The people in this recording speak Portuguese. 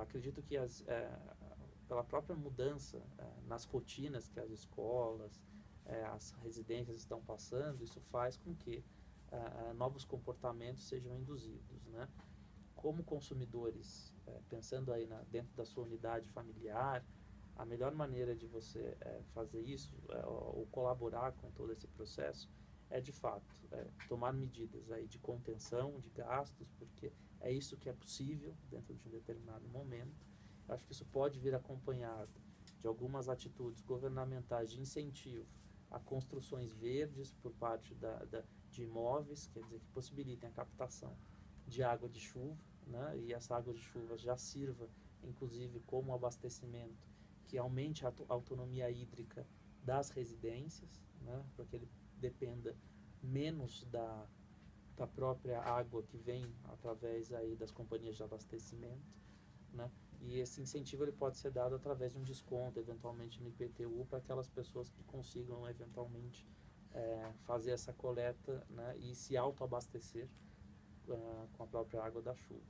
Acredito que as, é, pela própria mudança é, nas rotinas que as escolas, é, as residências estão passando, isso faz com que novos comportamentos sejam induzidos. Né? Como consumidores, pensando aí na, dentro da sua unidade familiar, a melhor maneira de você fazer isso, ou colaborar com todo esse processo, é de fato é, tomar medidas aí de contenção de gastos, porque é isso que é possível dentro de um determinado momento. Eu acho que isso pode vir acompanhado de algumas atitudes governamentais de incentivo a construções verdes por parte da, da, de imóveis, quer dizer, que possibilitem a captação de água de chuva, né, e essa água de chuva já sirva, inclusive, como abastecimento que aumente a autonomia hídrica das residências, né, para que ele dependa menos da, da própria água que vem através aí das companhias de abastecimento, né? E esse incentivo ele pode ser dado através de um desconto, eventualmente no IPTU, para aquelas pessoas que consigam eventualmente é, fazer essa coleta né, e se autoabastecer uh, com a própria água da chuva.